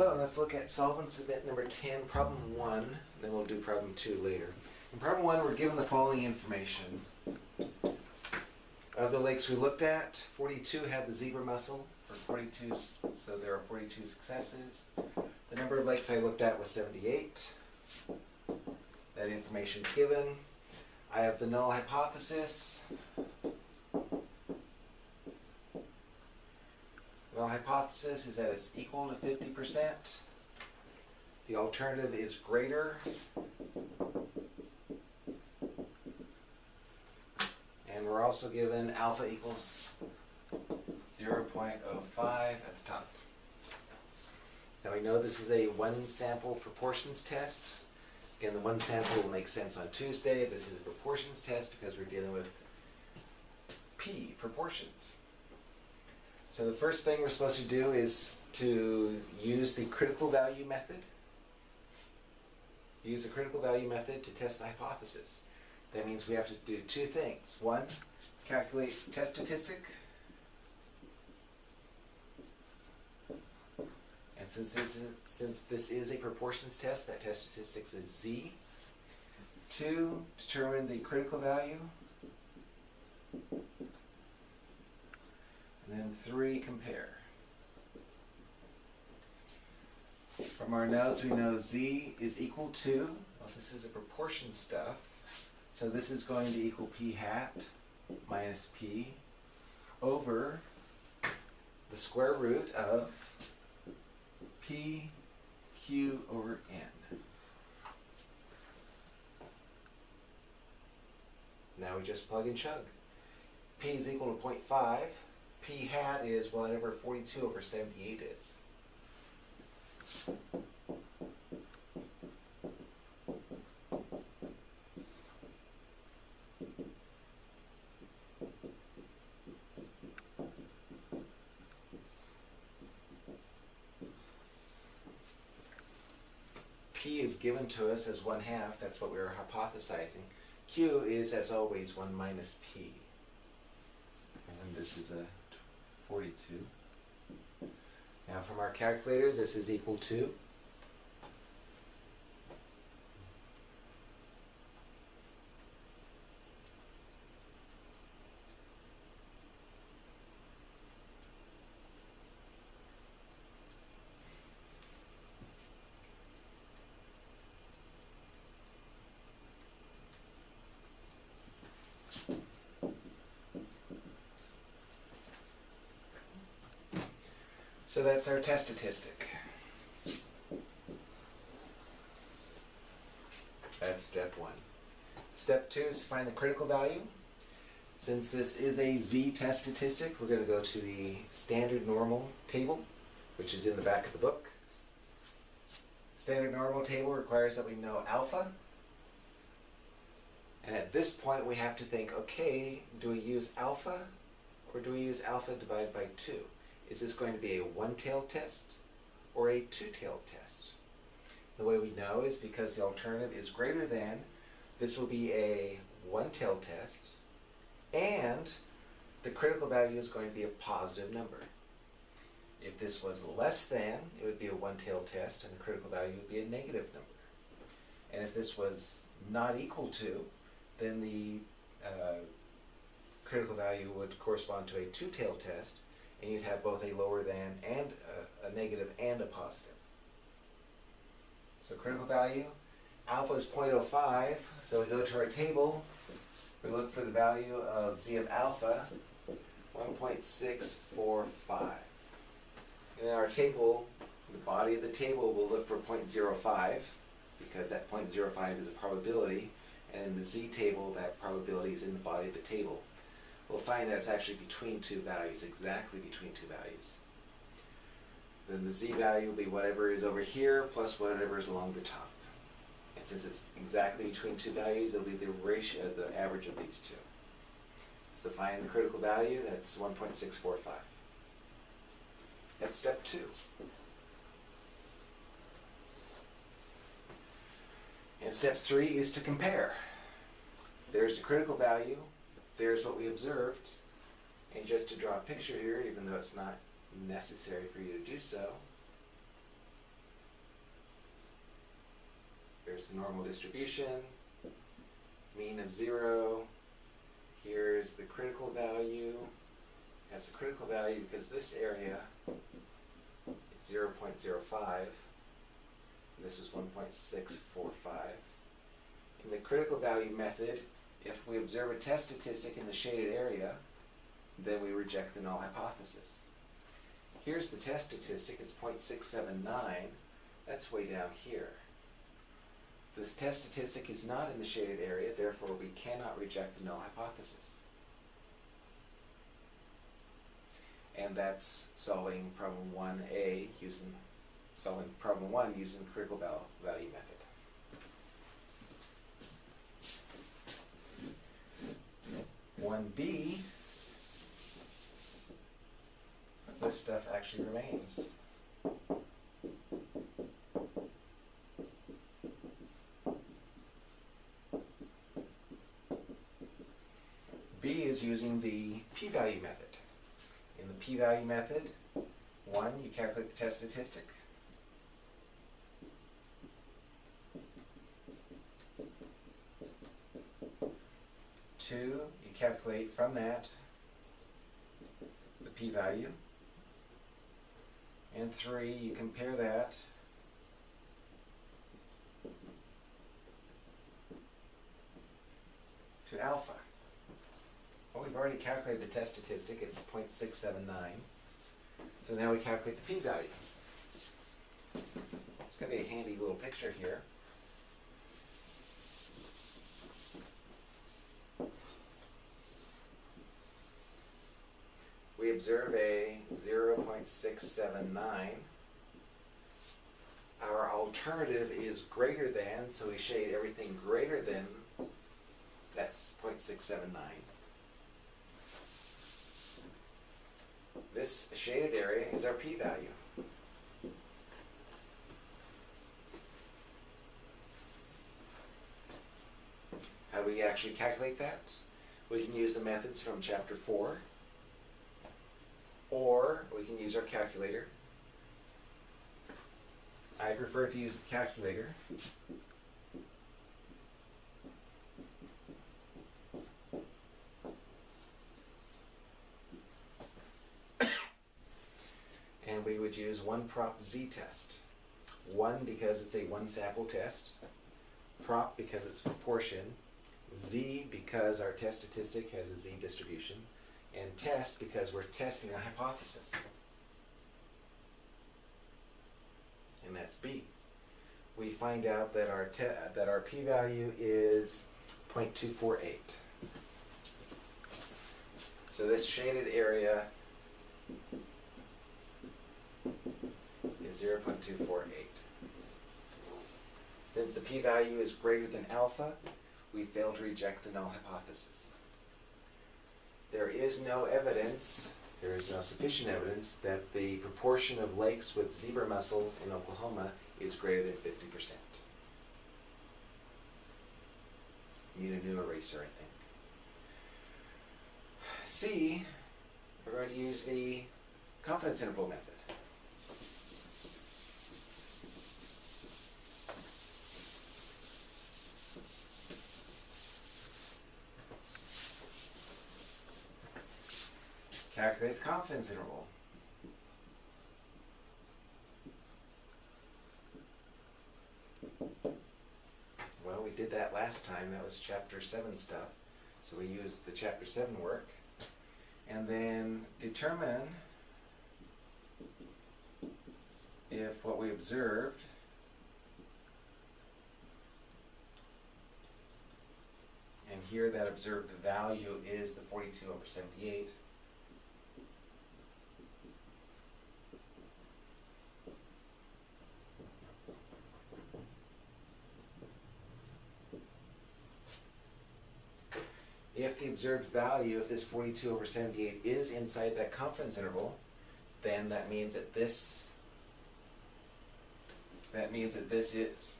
And let's look at solve and submit number 10, problem 1, then we'll do problem 2 later. In problem 1, we're given the following information. Of the lakes we looked at, 42 had the zebra mussel, or 42, so there are 42 successes. The number of lakes I looked at was 78. That information is given. I have the null hypothesis. Well, hypothesis is that it's equal to 50%. The alternative is greater. And we're also given alpha equals 0.05 at the top. Now we know this is a one sample proportions test. Again, the one sample will make sense on Tuesday. This is a proportions test because we're dealing with p, proportions. So the first thing we're supposed to do is to use the critical value method. Use the critical value method to test the hypothesis. That means we have to do two things. One, calculate test statistic. And since this is since this is a proportions test, that test statistics is z. Two, determine the critical value. And then three, compare. From our notes, we know z is equal to, well, this is a proportion stuff, so this is going to equal p hat minus p over the square root of p q over n. Now we just plug and chug. p is equal to 0.5 p hat is whatever 42 over 78 is. P is given to us as one half, that's what we were hypothesizing. Q is, as always, 1 minus P. And this is a 42. Now from our calculator, this is equal to So that's our test statistic. That's step one. Step two is to find the critical value. Since this is a z test statistic, we're going to go to the standard normal table, which is in the back of the book. Standard normal table requires that we know alpha. And at this point we have to think, okay, do we use alpha or do we use alpha divided by 2? Is this going to be a one-tailed test or a two-tailed test? The way we know is because the alternative is greater than, this will be a one-tailed test, and the critical value is going to be a positive number. If this was less than, it would be a one-tailed test, and the critical value would be a negative number. And if this was not equal to, then the uh, critical value would correspond to a two-tailed test, and you'd have both a lower than and a, a negative and a positive. So critical value, alpha is 0.05, so we go to our table, we look for the value of z of alpha, 1.645. And in our table, the body of the table will look for 0.05, because that 0.05 is a probability, and in the z table, that probability is in the body of the table we'll find that it's actually between two values, exactly between two values. Then the z value will be whatever is over here plus whatever is along the top. And since it's exactly between two values, it'll be the ratio, the average of these two. So find the critical value, that's 1.645. That's step two. And step three is to compare. There's the critical value, there's what we observed. And just to draw a picture here, even though it's not necessary for you to do so, There's the normal distribution, mean of zero. Here's the critical value. That's the critical value because this area is 0.05. And this is 1.645. In the critical value method, if we observe a test statistic in the shaded area, then we reject the null hypothesis. Here's the test statistic, it's 0.679. That's way down here. This test statistic is not in the shaded area, therefore we cannot reject the null hypothesis. And that's solving problem 1a using solving problem 1 using the critical value method. One B, this stuff actually remains. B is using the p-value method. In the p-value method, one, you calculate the test statistic. Two, calculate from that the p-value. And three, you compare that to alpha. Well, we've already calculated the test statistic, it's 0.679. So now we calculate the p-value. It's going to be a handy little picture here. Observe a 0.679. Our alternative is greater than, so we shade everything greater than, that's 0.679. This shaded area is our p-value. How do we actually calculate that? We can use the methods from chapter 4, or we can use our calculator. I prefer to use the calculator. and we would use one prop z test. One because it's a one sample test, prop because it's proportion, z because our test statistic has a z distribution, and test because we're testing a hypothesis. And that's B. We find out that our that our p-value is 0.248. So this shaded area is 0.248. Since the p-value is greater than alpha, we fail to reject the null hypothesis. There is no evidence, there is no sufficient evidence, that the proportion of lakes with zebra mussels in Oklahoma is greater than 50%. Need a new eraser, I think. C, we're going to use the confidence interval method. Calculate the confidence interval. Well, we did that last time. That was chapter 7 stuff. So we used the chapter 7 work. And then determine if what we observed and here that observed value is the 42 over 78 if the observed value, if this 42 over 78 is inside that confidence interval, then that means that this, that means that this is,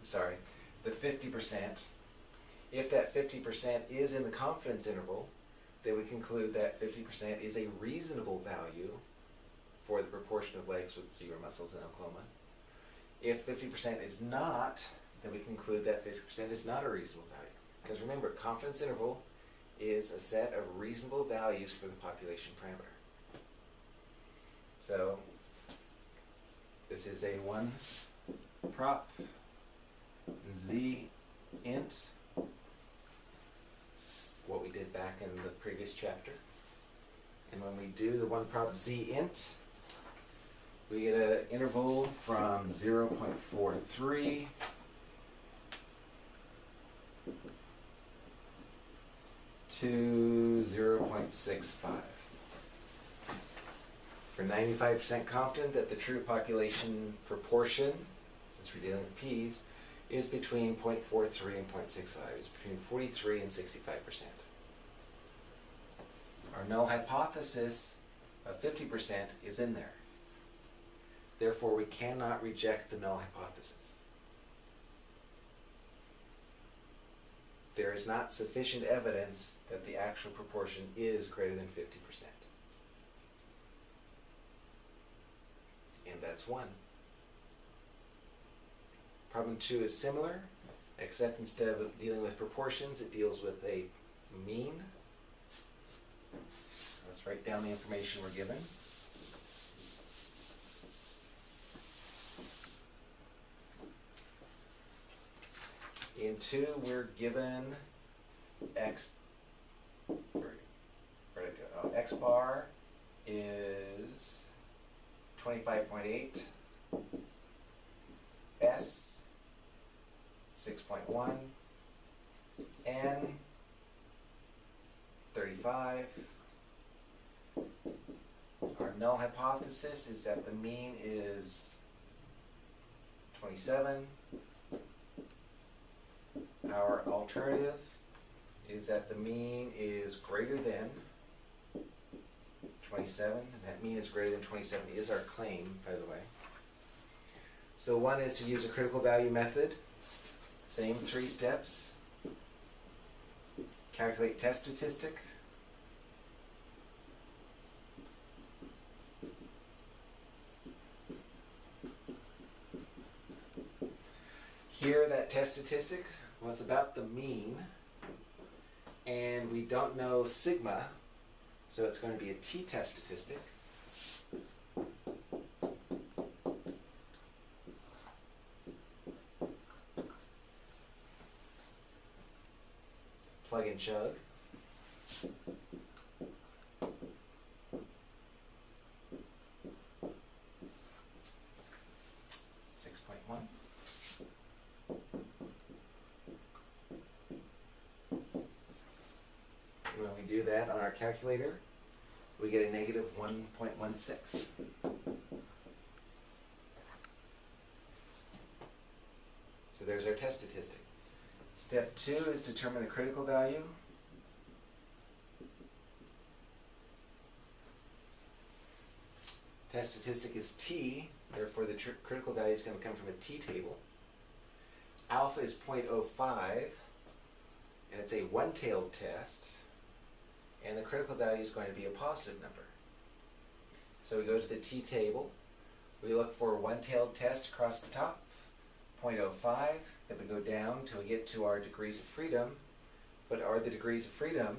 I'm sorry, the 50%. If that 50% is in the confidence interval, then we conclude that 50% is a reasonable value for the proportion of lakes with zebra mussels in Oklahoma. If 50% is not, then we conclude that 50% is not a reasonable value. Because remember, confidence interval is a set of reasonable values for the population parameter. So this is a one prop z int. What we did back in the previous chapter. And when we do the one prop z int, we get an interval from 0.43 to 0.65. We're 95% confident that the true population proportion, since we're dealing with p's, is between 0.43 and 0.65. It's between 43 and 65%. Our null hypothesis of 50% is in there. Therefore, we cannot reject the null hypothesis. There is not sufficient evidence that the actual proportion is greater than 50%. And that's one. Problem two is similar, except instead of dealing with proportions, it deals with a mean. Let's write down the information we're given. In two, we're given x, where, where'd it go? Oh, x bar is 25.8, s six point one, n thirty-five. Our null hypothesis is that the mean is twenty-seven. Our alternative is that the mean is greater than 27, and that mean is greater than 27 is our claim, by the way. So one is to use a critical value method, same three steps. Calculate test statistic. Here, that test statistic was about the mean, and we don't know sigma, so it's going to be a t-test statistic. Plug and chug. Six point one. When do that on our calculator, we get a negative one point one six. So there's our test statistic. Step two is determine the critical value. Test statistic is t, therefore the critical value is going to come from a t-table. Alpha is 0.05, and it's a one-tailed test, and the critical value is going to be a positive number. So we go to the t-table, we look for a one-tailed test across the top, 0.05, then we go down till we get to our degrees of freedom. What are the degrees of freedom?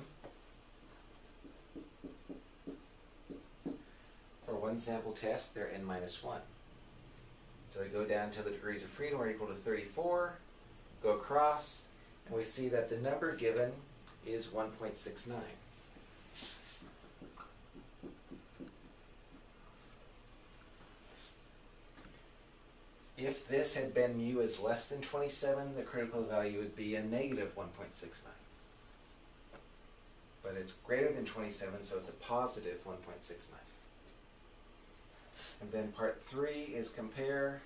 For one sample test, they're n minus 1. So we go down to the degrees of freedom are equal to 34, go across, and we see that the number given is 1.69. If this had been mu is less than 27, the critical value would be a negative 1.69. But it's greater than 27, so it's a positive 1.69. And then part three is compare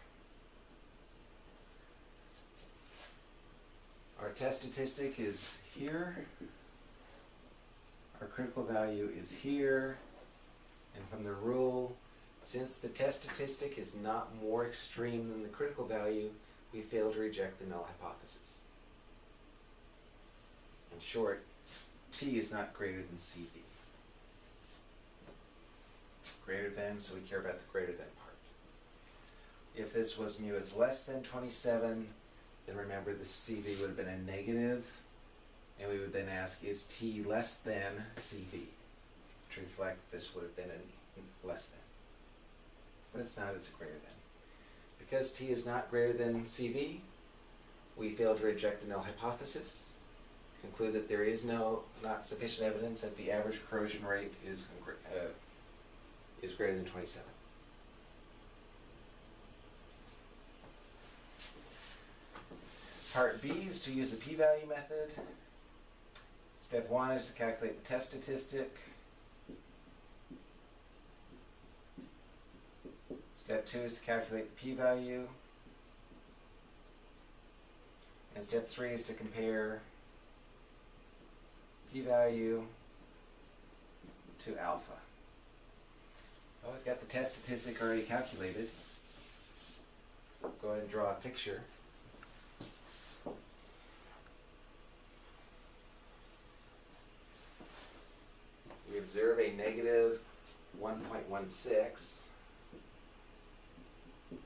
our test statistic is here. Our critical value is here. And from the rule, since the test statistic is not more extreme than the critical value, we fail to reject the null hypothesis. In short, t is not greater than cv. Greater than, so we care about the greater than part. If this was mu is less than 27, then remember the CV would have been a negative, and we would then ask, is T less than CV? To reflect this would have been a less than. But it's not, it's greater than. Because T is not greater than CV, we fail to reject the null hypothesis, conclude that there is no, not sufficient evidence that the average corrosion rate is, uh, is greater than twenty-seven. Part B is to use the p-value method. Step one is to calculate the test statistic. Step two is to calculate the p-value. And step three is to compare p-value to alpha. Well, I've got the test statistic already calculated. Go ahead and draw a picture. We observe a negative 1.16. So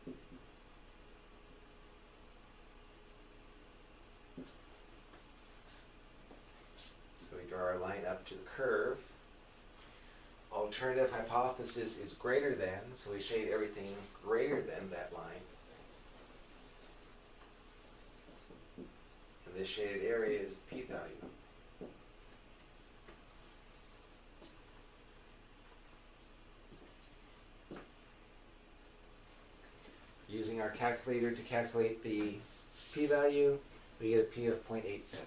we draw our line up to the curve. Alternative hypothesis is greater than, so we shade everything greater than that line. And this shaded area is the p-value. Using our calculator to calculate the p-value, we get a p of 0.87.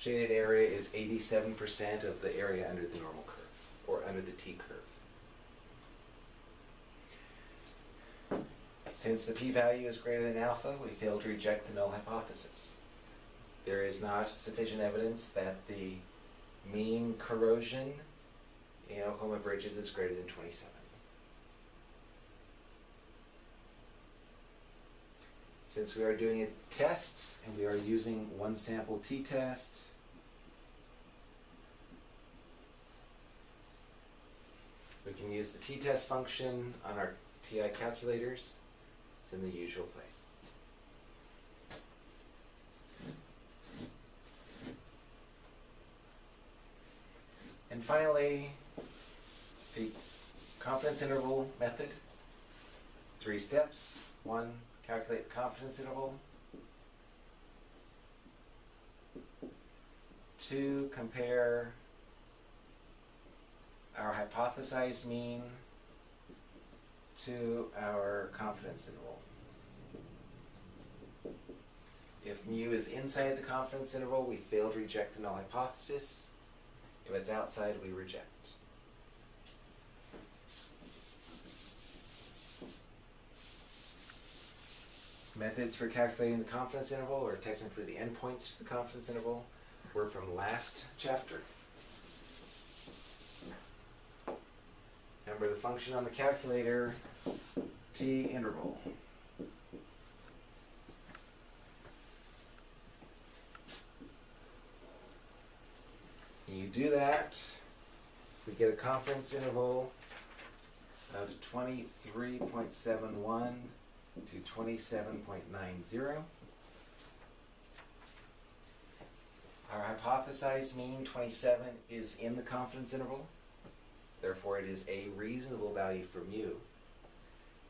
Shaded area is 87% of the area under the normal curve, or under the t curve. Since the p-value is greater than alpha, we fail to reject the null hypothesis. There is not sufficient evidence that the mean corrosion in Oklahoma bridges is greater than 27. Since we are doing a test and we are using one sample t-test, we can use the t-test function on our TI calculators. It's in the usual place. And finally, the confidence interval method. Three steps. One, calculate confidence interval. Two, compare our hypothesized mean to our confidence interval. If mu is inside the confidence interval, we fail to reject the null hypothesis. If it's outside, we reject. Methods for calculating the confidence interval, or technically the endpoints to the confidence interval, were from last chapter. Remember the function on the calculator, t interval. You do that, we get a confidence interval of 23.71 to 27.90. Our hypothesized mean, 27, is in the confidence interval. Therefore, it is a reasonable value for mu.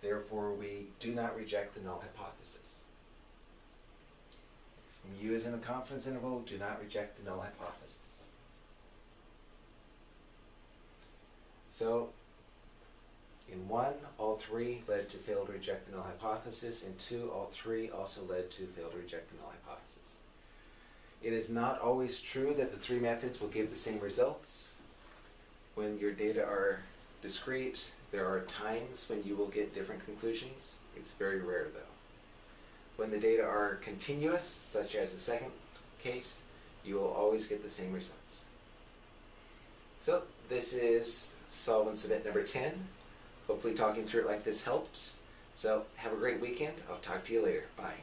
Therefore, we do not reject the null hypothesis. If mu is in the confidence interval, do not reject the null hypothesis. So, in one, all three led to failed reject the null hypothesis. In two, all three also led to failed reject the null hypothesis. It is not always true that the three methods will give the same results. When your data are discrete, there are times when you will get different conclusions. It's very rare though. When the data are continuous, such as the second case, you will always get the same results. So this is solve and submit number 10. Hopefully talking through it like this helps. So have a great weekend. I'll talk to you later. Bye.